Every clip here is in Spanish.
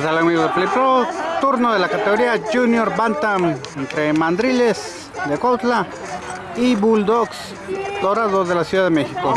¿Qué amigos de Play? Turno de la categoría Junior Bantam entre Mandriles de Cuautla y Bulldogs Dorados de la Ciudad de México.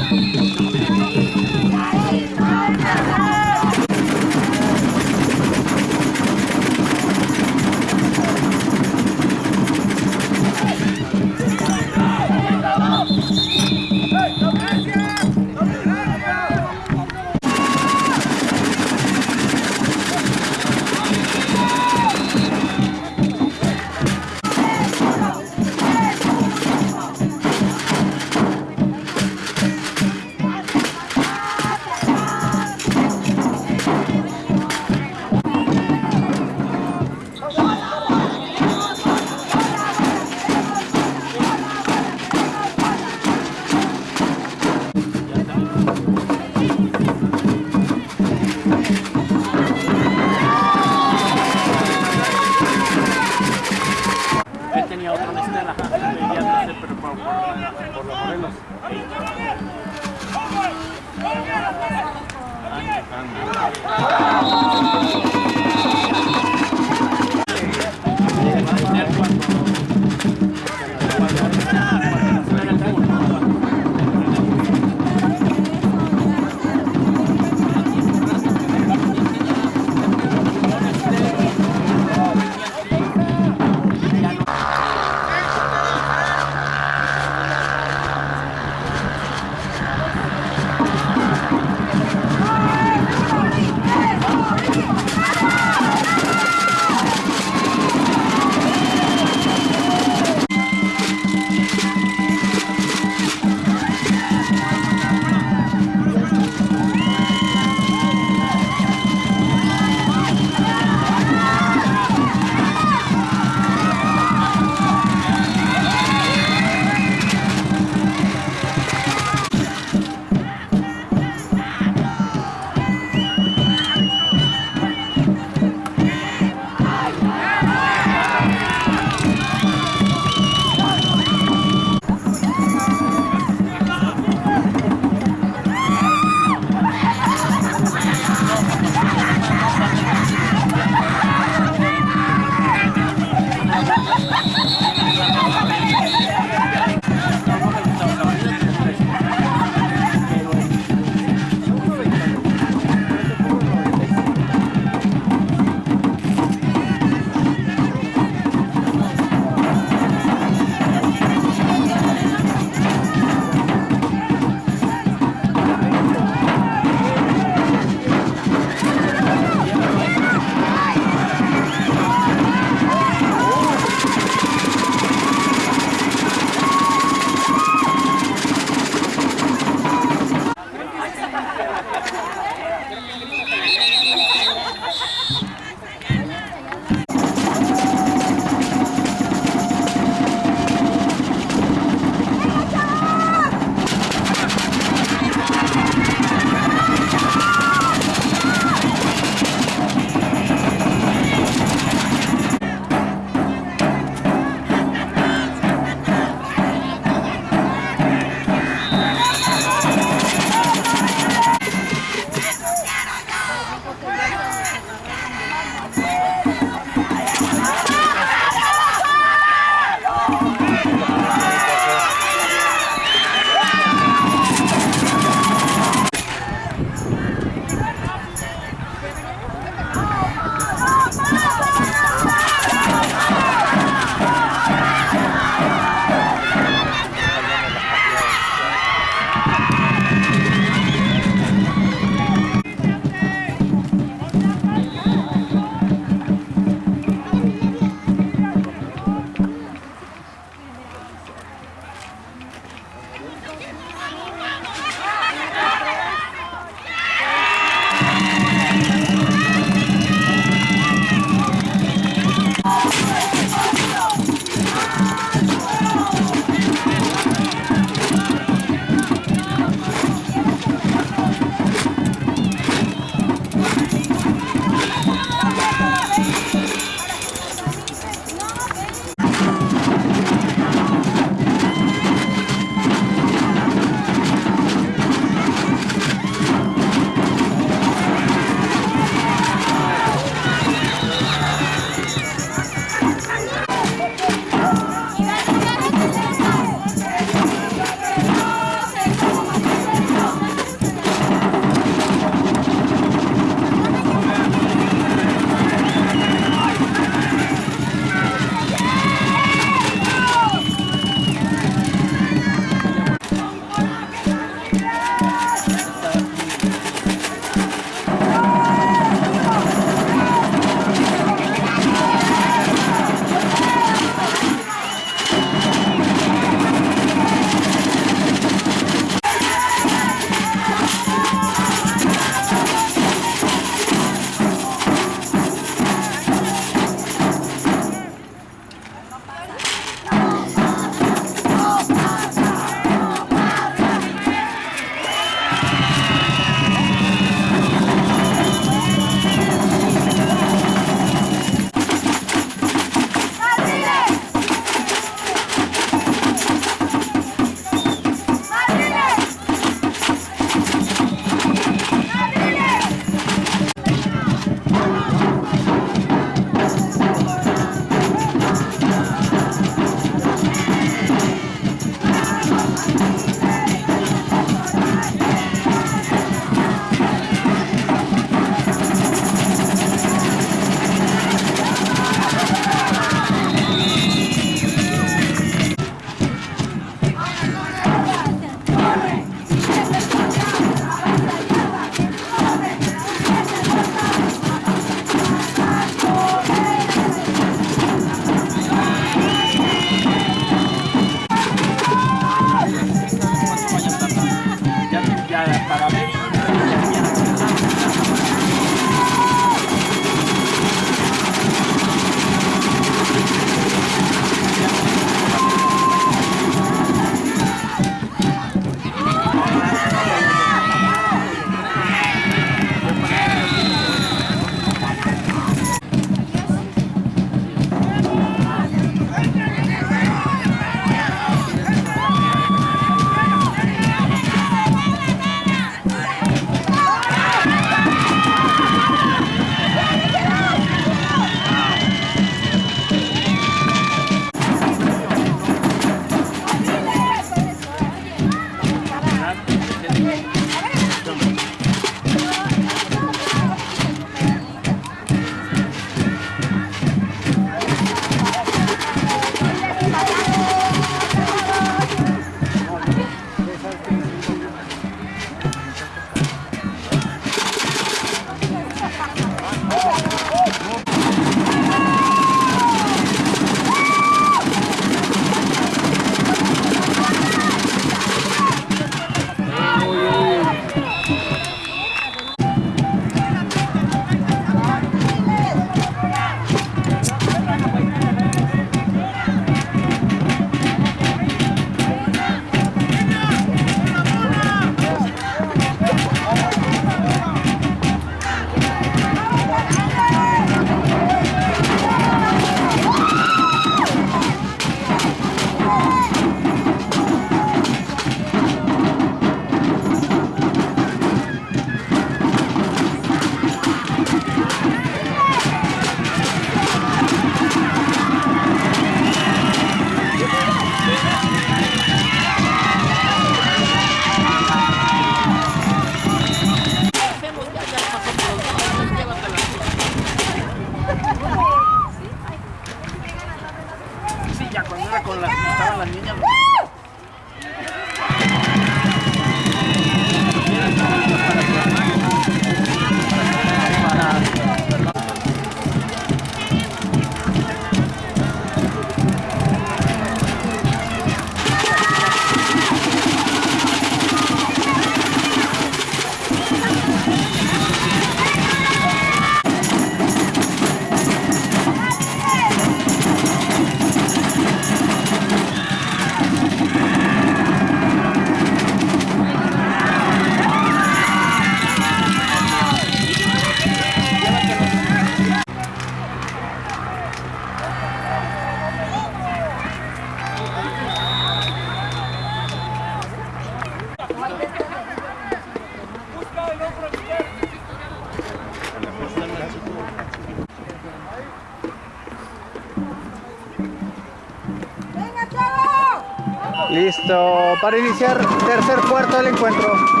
Para iniciar tercer cuarto del encuentro.